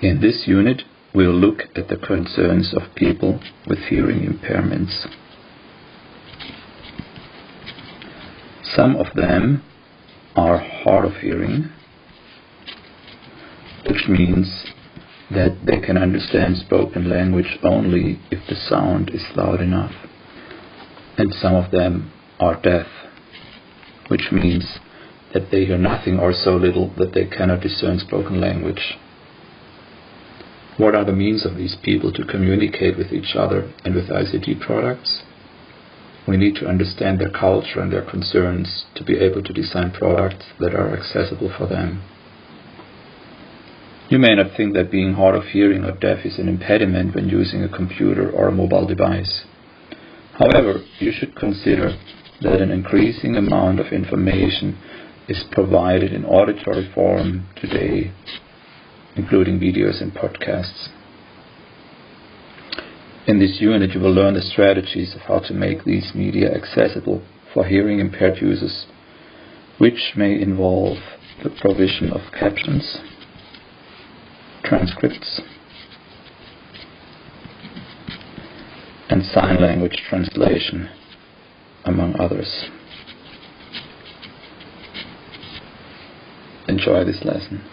In this unit, we'll look at the concerns of people with hearing impairments. Some of them are hard of hearing, which means that they can understand spoken language only if the sound is loud enough. And some of them are deaf, which means that they hear nothing or so little that they cannot discern spoken language. What are the means of these people to communicate with each other and with ICT products? We need to understand their culture and their concerns to be able to design products that are accessible for them. You may not think that being hard of hearing or deaf is an impediment when using a computer or a mobile device. However, you should consider that an increasing amount of information is provided in auditory form today, including videos and podcasts. In this unit, you will learn the strategies of how to make these media accessible for hearing impaired users, which may involve the provision of captions, transcripts, and sign language translation, among others. Enjoy this lesson.